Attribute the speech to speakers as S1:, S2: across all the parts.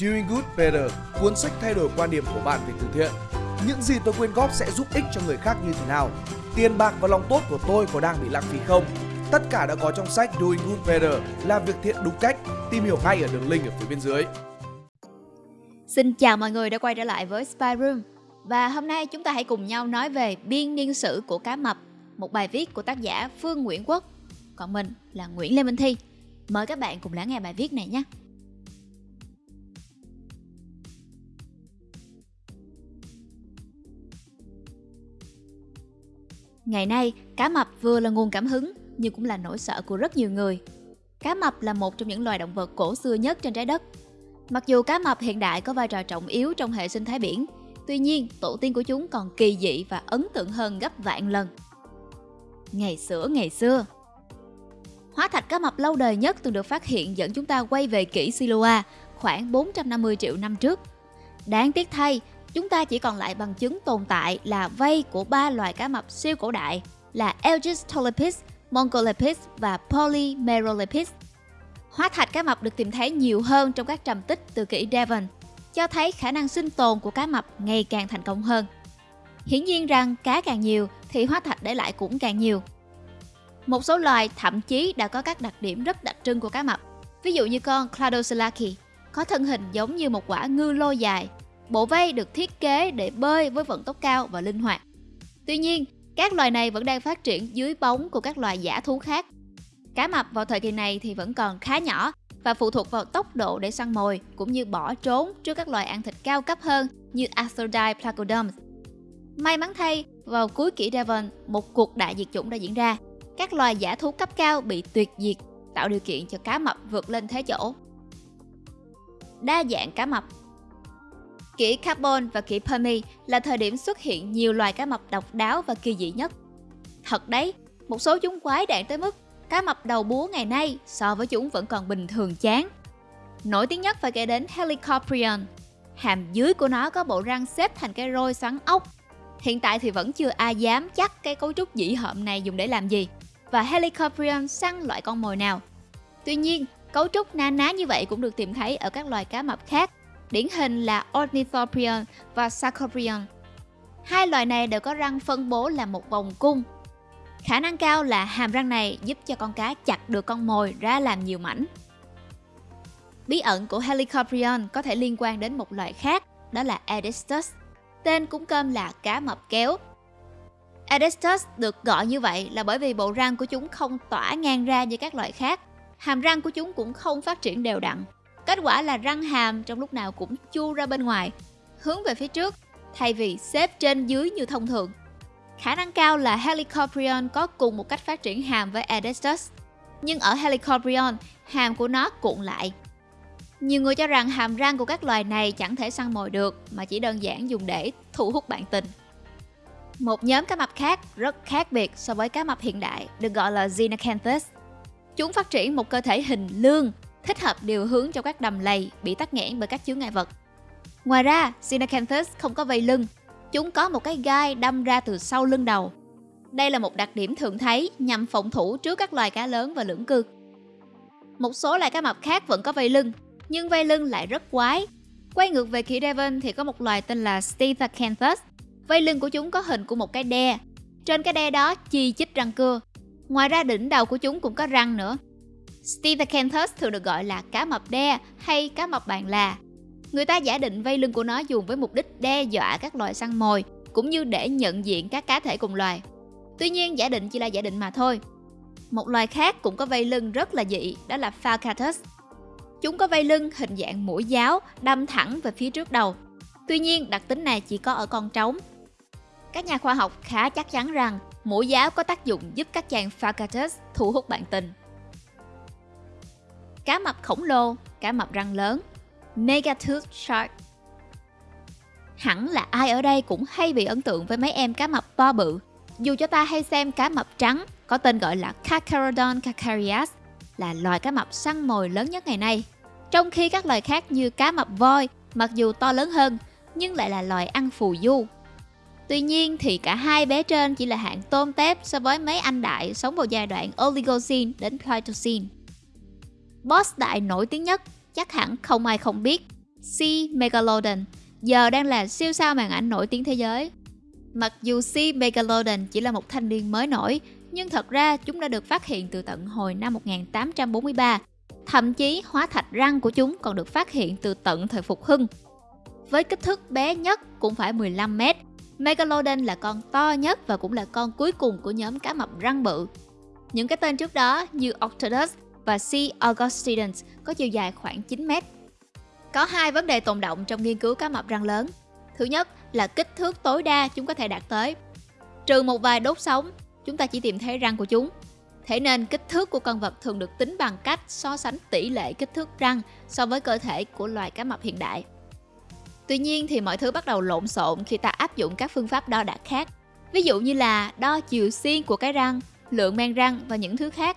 S1: Doing Good Better, cuốn sách thay đổi quan điểm của bạn về từ thiện. Những gì tôi quyên góp sẽ giúp ích cho người khác như thế nào? Tiền bạc và lòng tốt của tôi có đang bị lãng phí không? Tất cả đã có trong sách Doing Good Better, làm việc thiện đúng cách. Tìm hiểu ngay ở đường link ở phía bên dưới.
S2: Xin chào mọi người đã quay trở lại với Spy Room. Và hôm nay chúng ta hãy cùng nhau nói về biên niên sử của cá mập, một bài viết của tác giả Phương Nguyễn Quốc. Còn mình là Nguyễn Lê Minh Thi. Mời các bạn cùng lắng nghe bài viết này nhé. Ngày nay, cá mập vừa là nguồn cảm hứng nhưng cũng là nỗi sợ của rất nhiều người. Cá mập là một trong những loài động vật cổ xưa nhất trên trái đất. Mặc dù cá mập hiện đại có vai trò trọng yếu trong hệ sinh thái biển, tuy nhiên tổ tiên của chúng còn kỳ dị và ấn tượng hơn gấp vạn lần. Ngày xưa ngày xưa Hóa thạch cá mập lâu đời nhất từng được phát hiện dẫn chúng ta quay về kỷ Siloa khoảng 450 triệu năm trước. Đáng tiếc thay, chúng ta chỉ còn lại bằng chứng tồn tại là vây của ba loài cá mập siêu cổ đại là Aegistolepis, Mongolepis và Polymerolepis. Hóa thạch cá mập được tìm thấy nhiều hơn trong các trầm tích từ kỷ Devon, cho thấy khả năng sinh tồn của cá mập ngày càng thành công hơn. Hiển nhiên rằng cá càng nhiều thì hóa thạch để lại cũng càng nhiều. Một số loài thậm chí đã có các đặc điểm rất đặc trưng của cá mập. Ví dụ như con Cladocelaki có thân hình giống như một quả ngư lô dài Bộ vây được thiết kế để bơi với vận tốc cao và linh hoạt. Tuy nhiên, các loài này vẫn đang phát triển dưới bóng của các loài giả thú khác. Cá mập vào thời kỳ này thì vẫn còn khá nhỏ và phụ thuộc vào tốc độ để săn mồi cũng như bỏ trốn trước các loài ăn thịt cao cấp hơn như Arthrodire placoderms. May mắn thay, vào cuối kỷ Devon, một cuộc đại diệt chủng đã diễn ra. Các loài giả thú cấp cao bị tuyệt diệt, tạo điều kiện cho cá mập vượt lên thế chỗ. Đa dạng cá mập Kỷ Carbon và kỷ Permi là thời điểm xuất hiện nhiều loài cá mập độc đáo và kỳ dị nhất. Thật đấy, một số chúng quái đản tới mức cá mập đầu búa ngày nay so với chúng vẫn còn bình thường chán. Nổi tiếng nhất phải kể đến Helicoprion. Hàm dưới của nó có bộ răng xếp thành cái roi xoắn ốc. Hiện tại thì vẫn chưa ai dám chắc cái cấu trúc dĩ hợm này dùng để làm gì và Helicoprion săn loại con mồi nào. Tuy nhiên, cấu trúc na ná như vậy cũng được tìm thấy ở các loài cá mập khác điển hình là Ornithoprion và Sarcoprion. Hai loài này đều có răng phân bố là một vòng cung. Khả năng cao là hàm răng này giúp cho con cá chặt được con mồi ra làm nhiều mảnh. Bí ẩn của Helicoprion có thể liên quan đến một loài khác, đó là Edestus. Tên cũng cơm là cá mập kéo. Edestus được gọi như vậy là bởi vì bộ răng của chúng không tỏa ngang ra như các loại khác. Hàm răng của chúng cũng không phát triển đều đặn, Kết quả là răng hàm trong lúc nào cũng chu ra bên ngoài, hướng về phía trước, thay vì xếp trên dưới như thông thường. Khả năng cao là Helicoprion có cùng một cách phát triển hàm với Adestus, Nhưng ở Helicoprion, hàm của nó cuộn lại. Nhiều người cho rằng hàm răng của các loài này chẳng thể săn mồi được mà chỉ đơn giản dùng để thu hút bạn tình. Một nhóm cá mập khác rất khác biệt so với cá mập hiện đại được gọi là Xenacanthus. Chúng phát triển một cơ thể hình lương thích hợp điều hướng cho các đầm lầy bị tắc nghẽn bởi các chướng ngại vật. Ngoài ra, Sinacanthus không có vây lưng, chúng có một cái gai đâm ra từ sau lưng đầu. Đây là một đặc điểm thường thấy nhằm phòng thủ trước các loài cá lớn và lưỡng cư. Một số loài cá mập khác vẫn có vây lưng, nhưng vây lưng lại rất quái. Quay ngược về kỷ Devon thì có một loài tên là Stithacanthus. Vây lưng của chúng có hình của một cái đe. Trên cái đe đó chi chít răng cưa. Ngoài ra đỉnh đầu của chúng cũng có răng nữa. Stethacanthus thường được gọi là cá mập đe hay cá mập bàn là. Người ta giả định vây lưng của nó dùng với mục đích đe dọa các loài săn mồi, cũng như để nhận diện các cá thể cùng loài. Tuy nhiên, giả định chỉ là giả định mà thôi. Một loài khác cũng có vây lưng rất là dị, đó là Falcatus. Chúng có vây lưng hình dạng mũi giáo, đâm thẳng về phía trước đầu. Tuy nhiên, đặc tính này chỉ có ở con trống. Các nhà khoa học khá chắc chắn rằng mũi giáo có tác dụng giúp các chàng Falcatus thu hút bạn tình cá mập khổng lồ, cá mập răng lớn, Megatooth Shark. Hẳn là ai ở đây cũng hay bị ấn tượng với mấy em cá mập to bự. Dù cho ta hay xem cá mập trắng có tên gọi là Carcharodon carcharias là loài cá mập săn mồi lớn nhất ngày nay. Trong khi các loài khác như cá mập voi mặc dù to lớn hơn nhưng lại là loài ăn phù du. Tuy nhiên thì cả hai bé trên chỉ là hạng tôm tép so với mấy anh đại sống vào giai đoạn Oligocene đến Pleistocene. Boss đại nổi tiếng nhất chắc hẳn không ai không biết C. Megalodon giờ đang là siêu sao màn ảnh nổi tiếng thế giới. Mặc dù C. Megalodon chỉ là một thanh niên mới nổi, nhưng thật ra chúng đã được phát hiện từ tận hồi năm 1843. Thậm chí hóa thạch răng của chúng còn được phát hiện từ tận thời Phục Hưng. Với kích thước bé nhất cũng phải 15 mét, Megalodon là con to nhất và cũng là con cuối cùng của nhóm cá mập răng bự. Những cái tên trước đó như Octodus và C. augustidens có chiều dài khoảng 9 mét. Có hai vấn đề tồn động trong nghiên cứu cá mập răng lớn. Thứ nhất là kích thước tối đa chúng có thể đạt tới. Trừ một vài đốt sống, chúng ta chỉ tìm thấy răng của chúng. Thế nên kích thước của con vật thường được tính bằng cách so sánh tỷ lệ kích thước răng so với cơ thể của loài cá mập hiện đại. Tuy nhiên thì mọi thứ bắt đầu lộn xộn khi ta áp dụng các phương pháp đo đạc khác. Ví dụ như là đo chiều xiên của cái răng, lượng men răng và những thứ khác.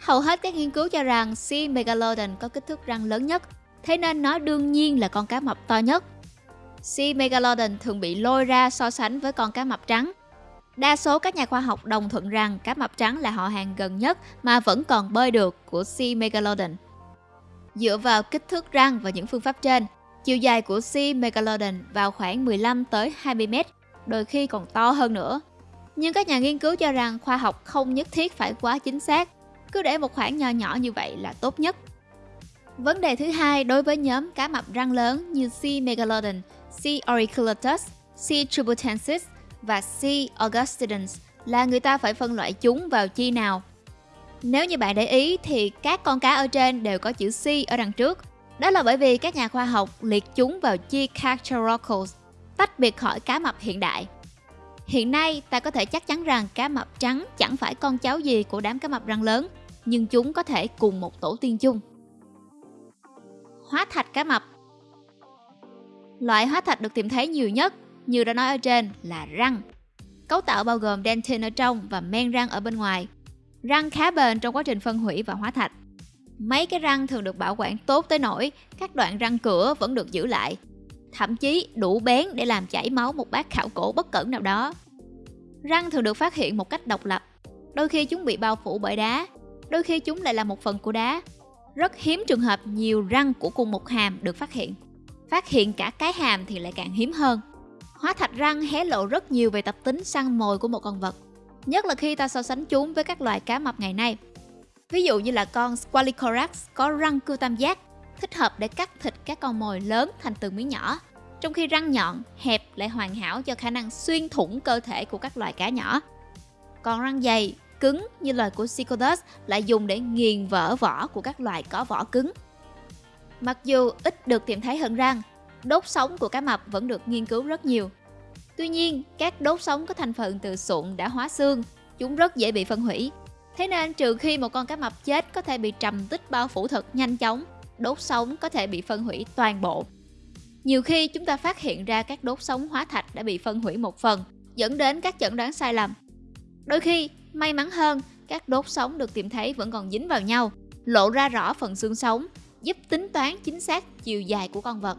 S2: Hầu hết các nghiên cứu cho rằng C. megalodon có kích thước răng lớn nhất, thế nên nó đương nhiên là con cá mập to nhất. C. megalodon thường bị lôi ra so sánh với con cá mập trắng. Đa số các nhà khoa học đồng thuận rằng cá mập trắng là họ hàng gần nhất mà vẫn còn bơi được của C. megalodon. Dựa vào kích thước răng và những phương pháp trên, chiều dài của C. megalodon vào khoảng 15 tới 20 mét, đôi khi còn to hơn nữa. Nhưng các nhà nghiên cứu cho rằng khoa học không nhất thiết phải quá chính xác, cứ để một khoảng nho nhỏ như vậy là tốt nhất. Vấn đề thứ hai đối với nhóm cá mập răng lớn như C. megalodon, C. auriculatus, C. tributensis và C. augustidens là người ta phải phân loại chúng vào chi nào. Nếu như bạn để ý thì các con cá ở trên đều có chữ C ở đằng trước. Đó là bởi vì các nhà khoa học liệt chúng vào chi Carcharodactyls, tách biệt khỏi cá mập hiện đại. Hiện nay, ta có thể chắc chắn rằng cá mập trắng chẳng phải con cháu gì của đám cá mập răng lớn, nhưng chúng có thể cùng một tổ tiên chung. Hóa thạch cá mập Loại hóa thạch được tìm thấy nhiều nhất, như đã nói ở trên, là răng. Cấu tạo bao gồm dentin ở trong và men răng ở bên ngoài. Răng khá bền trong quá trình phân hủy và hóa thạch. Mấy cái răng thường được bảo quản tốt tới nỗi các đoạn răng cửa vẫn được giữ lại, thậm chí đủ bén để làm chảy máu một bác khảo cổ bất cẩn nào đó. Răng thường được phát hiện một cách độc lập, đôi khi chúng bị bao phủ bởi đá, đôi khi chúng lại là một phần của đá. Rất hiếm trường hợp nhiều răng của cùng một hàm được phát hiện. Phát hiện cả cái hàm thì lại càng hiếm hơn. Hóa thạch răng hé lộ rất nhiều về tập tính săn mồi của một con vật, nhất là khi ta so sánh chúng với các loài cá mập ngày nay. Ví dụ như là con Squalicorax có răng cưa tam giác, thích hợp để cắt thịt các con mồi lớn thành từng miếng nhỏ, trong khi răng nhọn, hẹp lại hoàn hảo cho khả năng xuyên thủng cơ thể của các loài cá nhỏ. Còn răng dày, cứng như loài của Cycodus lại dùng để nghiền vỡ vỏ của các loài có vỏ cứng. Mặc dù ít được tìm thấy hơn răng, đốt sống của cá mập vẫn được nghiên cứu rất nhiều. Tuy nhiên, các đốt sống có thành phần từ sụn đã hóa xương, chúng rất dễ bị phân hủy. Thế nên trừ khi một con cá mập chết có thể bị trầm tích bao phủ thật nhanh chóng, đốt sống có thể bị phân hủy toàn bộ. Nhiều khi chúng ta phát hiện ra các đốt sống hóa thạch đã bị phân hủy một phần, dẫn đến các chẩn đoán sai lầm. Đôi khi, may mắn hơn, các đốt sống được tìm thấy vẫn còn dính vào nhau, lộ ra rõ phần xương sống, giúp tính toán chính xác chiều dài của con vật.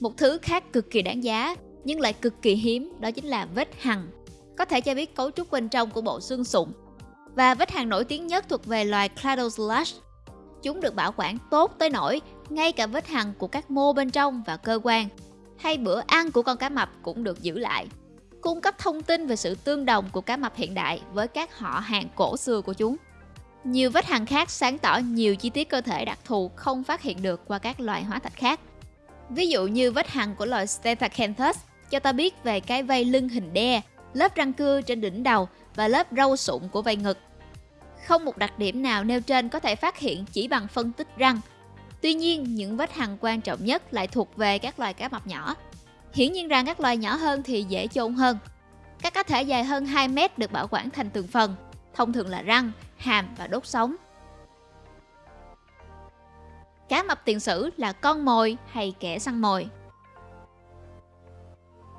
S2: Một thứ khác cực kỳ đáng giá, nhưng lại cực kỳ hiếm, đó chính là vết hằn. Có thể cho biết cấu trúc bên trong của bộ xương sụn. Và vết hằn nổi tiếng nhất thuộc về loài Cladoslash. Chúng được bảo quản tốt tới nỗi ngay cả vết hằn của các mô bên trong và cơ quan hay bữa ăn của con cá mập cũng được giữ lại cung cấp thông tin về sự tương đồng của cá mập hiện đại với các họ hàng cổ xưa của chúng. Nhiều vết hằn khác sáng tỏ nhiều chi tiết cơ thể đặc thù không phát hiện được qua các loài hóa thạch khác. Ví dụ như vết hằn của loài Stethacanthus cho ta biết về cái vây lưng hình đe, lớp răng cưa trên đỉnh đầu và lớp râu sụn của vây ngực. Không một đặc điểm nào nêu trên có thể phát hiện chỉ bằng phân tích răng. Tuy nhiên, những vết hằn quan trọng nhất lại thuộc về các loài cá mập nhỏ. Hiển nhiên rằng các loài nhỏ hơn thì dễ chôn hơn. Các cá thể dài hơn 2 mét được bảo quản thành từng phần, thông thường là răng, hàm và đốt sống. Cá mập tiền sử là con mồi hay kẻ săn mồi?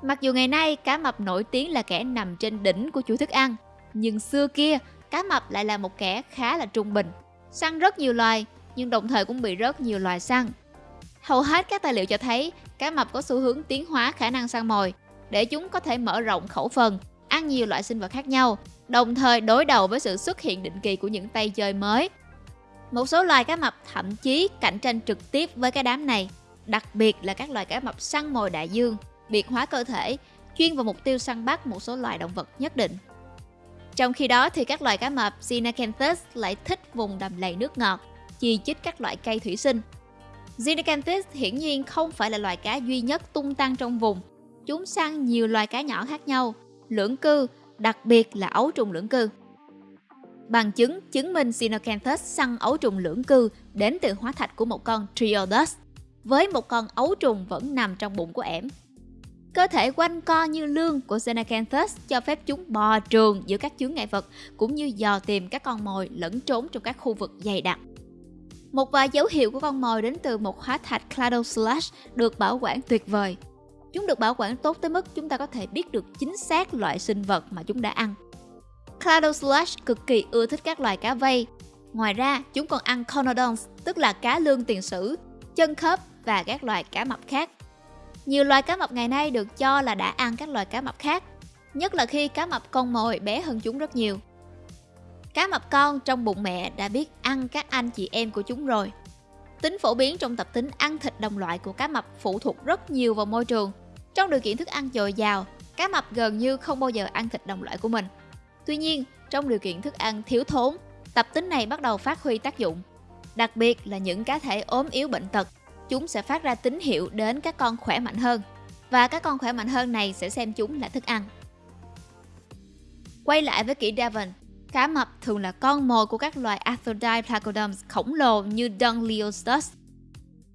S2: Mặc dù ngày nay cá mập nổi tiếng là kẻ nằm trên đỉnh của chuỗi thức ăn, nhưng xưa kia cá mập lại là một kẻ khá là trung bình, săn rất nhiều loài nhưng đồng thời cũng bị rất nhiều loài săn. Hầu hết các tài liệu cho thấy cá mập có xu hướng tiến hóa khả năng săn mồi để chúng có thể mở rộng khẩu phần, ăn nhiều loại sinh vật khác nhau, đồng thời đối đầu với sự xuất hiện định kỳ của những tay chơi mới. Một số loài cá mập thậm chí cạnh tranh trực tiếp với cái đám này, đặc biệt là các loài cá mập săn mồi đại dương, biệt hóa cơ thể, chuyên vào mục tiêu săn bắt một số loài động vật nhất định. Trong khi đó thì các loài cá mập Xenacanthus lại thích vùng đầm lầy nước ngọt, chi chít các loại cây thủy sinh. Xenacanthus hiển nhiên không phải là loài cá duy nhất tung tăng trong vùng. Chúng săn nhiều loài cá nhỏ khác nhau, lưỡng cư, đặc biệt là ấu trùng lưỡng cư. Bằng chứng chứng minh Xenocanthus săn ấu trùng lưỡng cư đến từ hóa thạch của một con Triodus, với một con ấu trùng vẫn nằm trong bụng của ẻm. Cơ thể quanh co như lương của Xenacanthus cho phép chúng bò trường giữa các chướng ngại vật cũng như dò tìm các con mồi lẫn trốn trong các khu vực dày đặc. Một vài dấu hiệu của con mồi đến từ một hóa thạch Cladoslash được bảo quản tuyệt vời. Chúng được bảo quản tốt tới mức chúng ta có thể biết được chính xác loại sinh vật mà chúng đã ăn. Cladoslash cực kỳ ưa thích các loài cá vây. Ngoài ra, chúng còn ăn conodons, tức là cá lương tiền sử, chân khớp và các loài cá mập khác. Nhiều loài cá mập ngày nay được cho là đã ăn các loài cá mập khác, nhất là khi cá mập con mồi bé hơn chúng rất nhiều. Cá mập con trong bụng mẹ đã biết ăn các anh chị em của chúng rồi. Tính phổ biến trong tập tính ăn thịt đồng loại của cá mập phụ thuộc rất nhiều vào môi trường. Trong điều kiện thức ăn dồi dào, cá mập gần như không bao giờ ăn thịt đồng loại của mình. Tuy nhiên, trong điều kiện thức ăn thiếu thốn, tập tính này bắt đầu phát huy tác dụng. Đặc biệt là những cá thể ốm yếu bệnh tật, chúng sẽ phát ra tín hiệu đến các con khỏe mạnh hơn. Và các con khỏe mạnh hơn này sẽ xem chúng là thức ăn. Quay lại với kỹ Devon, cá mập thường là con mồi của các loài Arthrodire placoderms khổng lồ như Dungliostus.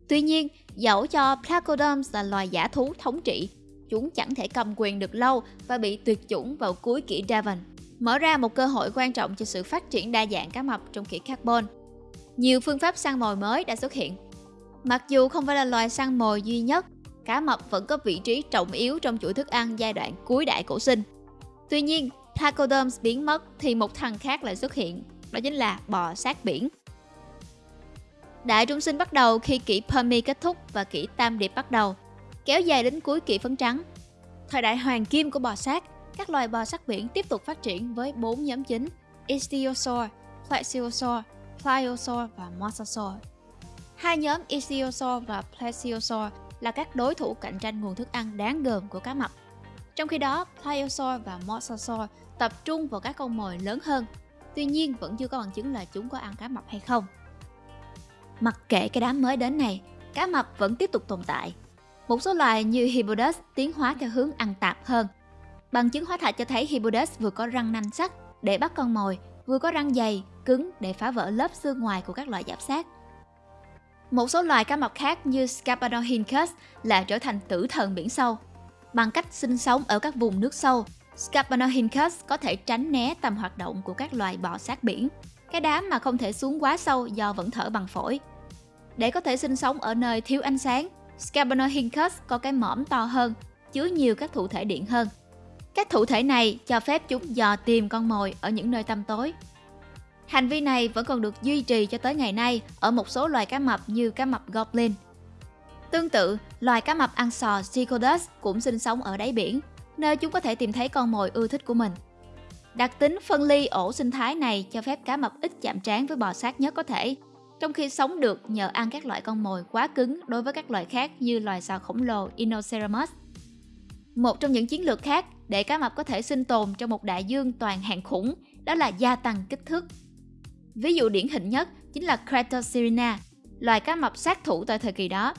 S2: Tuy nhiên, dẫu cho placoderms là loài giả thú thống trị, chúng chẳng thể cầm quyền được lâu và bị tuyệt chủng vào cuối kỷ Devon mở ra một cơ hội quan trọng cho sự phát triển đa dạng cá mập trong kỷ carbon. Nhiều phương pháp săn mồi mới đã xuất hiện. Mặc dù không phải là loài săn mồi duy nhất, cá mập vẫn có vị trí trọng yếu trong chuỗi thức ăn giai đoạn cuối đại cổ sinh. Tuy nhiên, placoderms biến mất thì một thằng khác lại xuất hiện, đó chính là bò sát biển. Đại trung sinh bắt đầu khi kỷ Permi kết thúc và kỷ Tam Điệp bắt đầu, kéo dài đến cuối kỷ phấn trắng. Thời đại hoàng kim của bò sát các loài bò sát biển tiếp tục phát triển với bốn nhóm chính Ichthyosaur, Plesiosaur, Pliosaur và Mosasaur. Hai nhóm Ichthyosaur và Plesiosaur là các đối thủ cạnh tranh nguồn thức ăn đáng gờm của cá mập. Trong khi đó, Pliosaur và Mosasaur tập trung vào các con mồi lớn hơn. Tuy nhiên, vẫn chưa có bằng chứng là chúng có ăn cá mập hay không. Mặc kệ cái đám mới đến này, cá mập vẫn tiếp tục tồn tại. Một số loài như Hippodas tiến hóa theo hướng ăn tạp hơn – Bằng chứng hóa thạch cho thấy Hippodes vừa có răng nanh sắc để bắt con mồi, vừa có răng dày, cứng để phá vỡ lớp xương ngoài của các loài giáp sát. Một số loài cá mập khác như Scarpanorhynchus là trở thành tử thần biển sâu. Bằng cách sinh sống ở các vùng nước sâu, Scarpanorhynchus có thể tránh né tầm hoạt động của các loài bò sát biển, cái đám mà không thể xuống quá sâu do vẫn thở bằng phổi. Để có thể sinh sống ở nơi thiếu ánh sáng, Scarpanorhynchus có cái mõm to hơn, chứa nhiều các thụ thể điện hơn – các thụ thể này cho phép chúng dò tìm con mồi ở những nơi tăm tối. Hành vi này vẫn còn được duy trì cho tới ngày nay ở một số loài cá mập như cá mập goblin. Tương tự, loài cá mập ăn sò Cichodus cũng sinh sống ở đáy biển, nơi chúng có thể tìm thấy con mồi ưa thích của mình. Đặc tính phân ly ổ sinh thái này cho phép cá mập ít chạm trán với bò sát nhất có thể, trong khi sống được nhờ ăn các loại con mồi quá cứng đối với các loài khác như loài sò khổng lồ Inoceramus. Một trong những chiến lược khác để cá mập có thể sinh tồn trong một đại dương toàn hàng khủng đó là gia tăng kích thước. Ví dụ điển hình nhất chính là Cratosirina, loài cá mập sát thủ tại thời kỳ đó.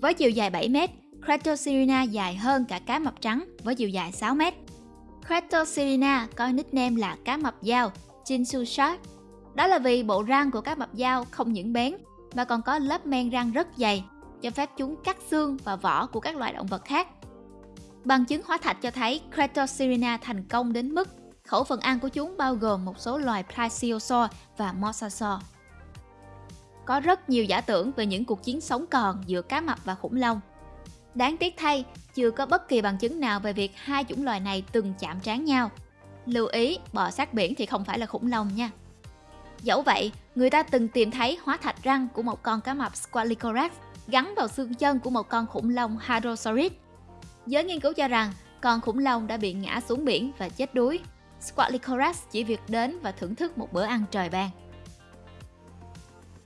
S2: Với chiều dài 7 mét, Cratosirina dài hơn cả cá mập trắng với chiều dài 6 mét. Cratosirina có nickname là cá mập dao, Jinsu Shark. Đó là vì bộ răng của cá mập dao không những bén mà còn có lớp men răng rất dày, cho phép chúng cắt xương và vỏ của các loài động vật khác Bằng chứng hóa thạch cho thấy Cratosirina thành công đến mức khẩu phần ăn của chúng bao gồm một số loài Plesiosaur và Mosasaur. Có rất nhiều giả tưởng về những cuộc chiến sống còn giữa cá mập và khủng long. Đáng tiếc thay, chưa có bất kỳ bằng chứng nào về việc hai chủng loài này từng chạm trán nhau. Lưu ý, bò sát biển thì không phải là khủng long nha. Dẫu vậy, người ta từng tìm thấy hóa thạch răng của một con cá mập Squalicorax gắn vào xương chân của một con khủng long Hadrosaurid Giới nghiên cứu cho rằng con khủng long đã bị ngã xuống biển và chết đuối. Squalicorax chỉ việc đến và thưởng thức một bữa ăn trời ban.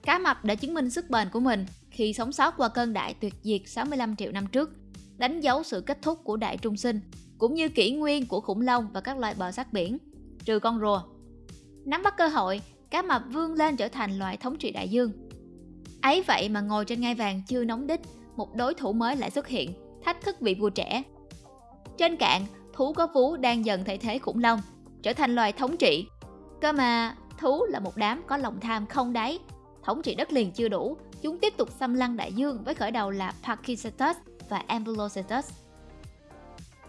S2: Cá mập đã chứng minh sức bền của mình khi sống sót qua cơn đại tuyệt diệt 65 triệu năm trước, đánh dấu sự kết thúc của đại trung sinh, cũng như kỷ nguyên của khủng long và các loài bò sát biển, trừ con rùa. Nắm bắt cơ hội, cá mập vươn lên trở thành loài thống trị đại dương. Ấy vậy mà ngồi trên ngai vàng chưa nóng đích, một đối thủ mới lại xuất hiện, thách thức vị vua trẻ. Trên cạn, thú có vú đang dần thay thế khủng long, trở thành loài thống trị. Cơ mà thú là một đám có lòng tham không đáy, thống trị đất liền chưa đủ, chúng tiếp tục xâm lăng đại dương với khởi đầu là Pachycetus và Ambulocetus.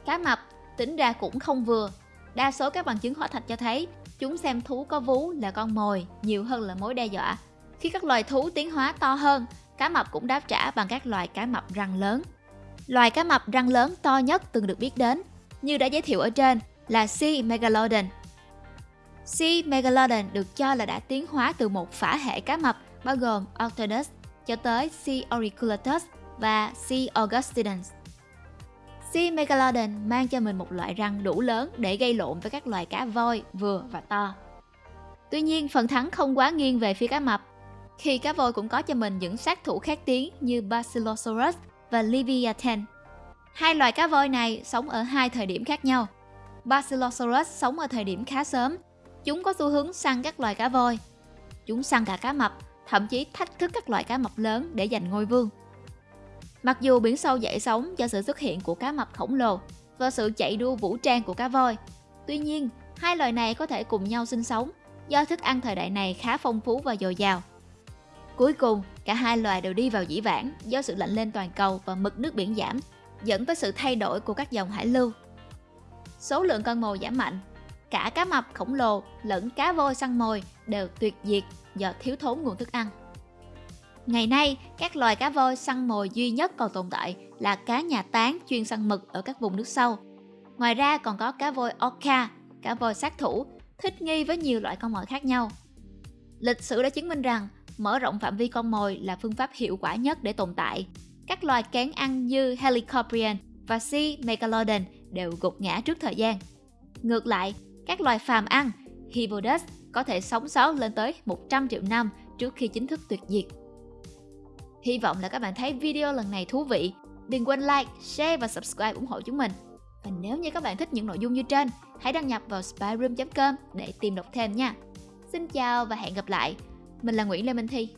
S2: Cá mập tính ra cũng không vừa. Đa số các bằng chứng hóa thạch cho thấy chúng xem thú có vú là con mồi nhiều hơn là mối đe dọa. Khi các loài thú tiến hóa to hơn, cá mập cũng đáp trả bằng các loài cá mập răng lớn. Loài cá mập răng lớn to nhất từng được biết đến, như đã giới thiệu ở trên, là C. megalodon. C. megalodon được cho là đã tiến hóa từ một phả hệ cá mập bao gồm Octodus cho tới C. auriculatus và C. augustinus. C. megalodon mang cho mình một loại răng đủ lớn để gây lộn với các loài cá voi vừa và to. Tuy nhiên, phần thắng không quá nghiêng về phía cá mập, khi cá voi cũng có cho mình những sát thủ khác tiếng như Basilosaurus và Leviathan. Hai loài cá voi này sống ở hai thời điểm khác nhau. Basilosaurus sống ở thời điểm khá sớm. Chúng có xu hướng săn các loài cá voi. Chúng săn cả cá mập, thậm chí thách thức các loài cá mập lớn để giành ngôi vương. Mặc dù biển sâu dậy sóng do sự xuất hiện của cá mập khổng lồ và sự chạy đua vũ trang của cá voi, tuy nhiên hai loài này có thể cùng nhau sinh sống do thức ăn thời đại này khá phong phú và dồi dào. Cuối cùng, cả hai loài đều đi vào dĩ vãng do sự lạnh lên toàn cầu và mực nước biển giảm, dẫn tới sự thay đổi của các dòng hải lưu. Số lượng con mồi giảm mạnh, cả cá mập khổng lồ lẫn cá voi săn mồi đều tuyệt diệt do thiếu thốn nguồn thức ăn. Ngày nay, các loài cá voi săn mồi duy nhất còn tồn tại là cá nhà tán chuyên săn mực ở các vùng nước sâu. Ngoài ra còn có cá voi orca, cá voi sát thủ, thích nghi với nhiều loại con mồi khác nhau. Lịch sử đã chứng minh rằng mở rộng phạm vi con mồi là phương pháp hiệu quả nhất để tồn tại. Các loài kén ăn như Helicoprion và Sea Megalodon đều gục ngã trước thời gian. Ngược lại, các loài phàm ăn, Hippodas có thể sống sót lên tới 100 triệu năm trước khi chính thức tuyệt diệt. Hy vọng là các bạn thấy video lần này thú vị. Đừng quên like, share và subscribe ủng hộ chúng mình. Và nếu như các bạn thích những nội dung như trên, hãy đăng nhập vào spyroom.com để tìm đọc thêm nha. Xin chào và hẹn gặp lại. Mình là Nguyễn Lê Minh Thi.